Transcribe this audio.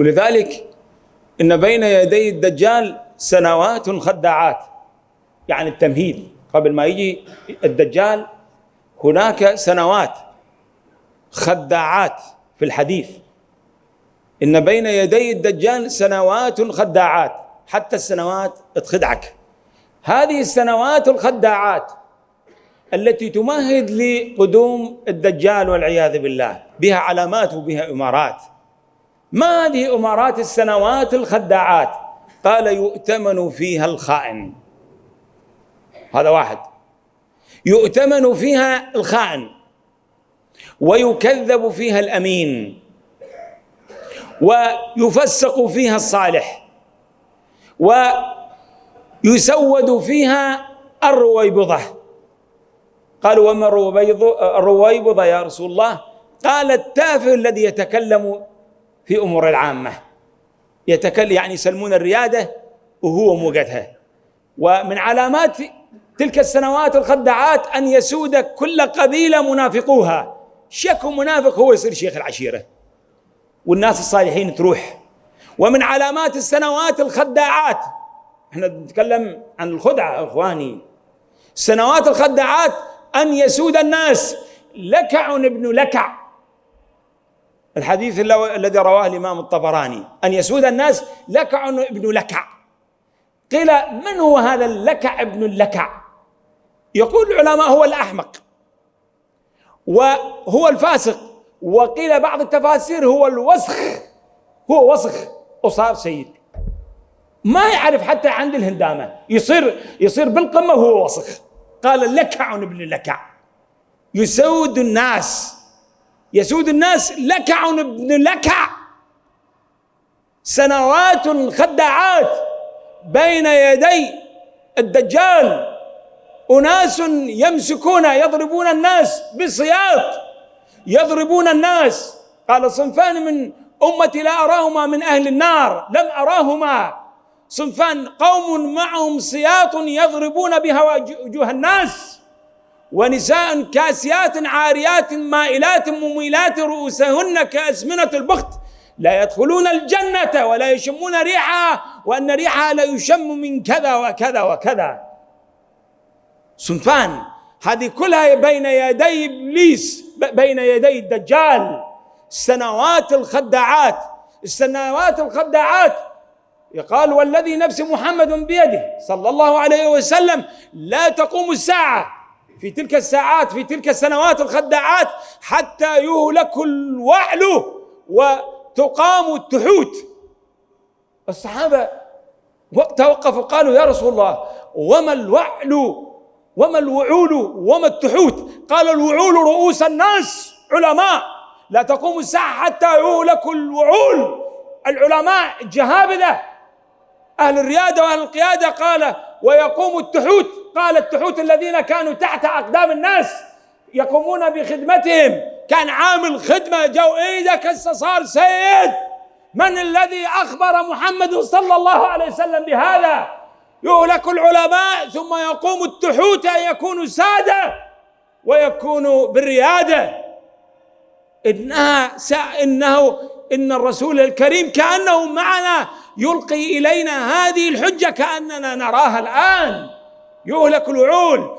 ولذلك إن بين يدي الدجال سنوات خداعات يعني التمهيد. قبل ما يجي الدجال هناك سنوات خداعات في الحديث. إن بين يدي الدجال سنوات خداعات حتى السنوات تخدعك. هذه السنوات الخداعات التي تمهد لقدوم الدجال والعياذ بالله. بها علامات وبها إمارات. ما هذه أمارات السنوات الخداعات؟ قال يؤتمن فيها الخائن. هذا واحد. يؤتمن فيها الخائن ويكذب فيها الأمين ويفسق فيها الصالح ويسود فيها الرويبضة. قالوا وما الرويبضة يا رسول الله. قال التافه الذي يتكلم في أمور العامة. يتكلم يعني يسلمون الريادة وهو موقتها. ومن علامات تلك السنوات الخدعات أن يسود كل قبيلة منافقوها. شك منافق هو يصير شيخ العشيرة. والناس الصالحين تروح. ومن علامات السنوات الخداعات إحنا نتكلم عن الخدعة إخواني. السنوات الخداعات أن يسود الناس. لكع ابن لكع. الحديث الذي رواه الإمام الطبراني. أن يسود الناس لكع ابن لكع قيل من هو هذا اللكع ابن اللكع يقول العلماء هو الأحمق. وهو الفاسق. وقيل بعض التفاسير هو الوسخ. هو وسخ. وصار سيد. ما يعرف حتى عند الهندامة. يصير يصير بالقمة وهو وسخ. قال لكع ابن لكع يسود الناس. يسود الناس لكع ابن لكع سنوات خداعات بين يدي الدجال. أناس يمسكون يضربون الناس بسياط يضربون الناس. قال صنفان من أمتي لا أراهما من أهل النار. لم أراهما. صنفان قوم معهم سياط يضربون بها وجوه الناس. ونساء كاسيات عاريات مائلات مميلات رؤوسهن كأسمنة البخت لا يدخلون الجنة ولا يشمون ريحها وأن ريحها لا يشم من كذا وكذا وكذا. صنفان هذه كلها بين يدي إبليس بين يدي الدجال. السنوات الخداعات السنوات الخداعات. يقال والذي نفس محمد بيده صلى الله عليه وسلم لا تقوم الساعة. في تلك الساعات في تلك السنوات الخداعات حتى يهلك الوعل وتقام التحوت. الصحابة توقفوا قالوا يا رسول الله وما الوعل وما الوعول وما التحوت؟ قال الوعول رؤوس الناس علماء. لا تقوم الساعة حتى يهلك الوعول. العلماء جهابذة أهل الريادة وأهل القيادة قال ويقوم التحوت. قال التحوت الذين كانوا تحت أقدام الناس يقومون بخدمتهم. كان عامل خدمة جو إيدك صار سيد؟ من الذي أخبر محمد صلى الله عليه وسلم بهذا؟ يهلك العلماء ثم يقوم التحوت أن يكونوا سادة ويكونوا بالريادة. إنها إنه إن الرسول الكريم كأنه معنا يلقي إلينا هذه الحجة كأننا نراها الآن. يهلك الوعول.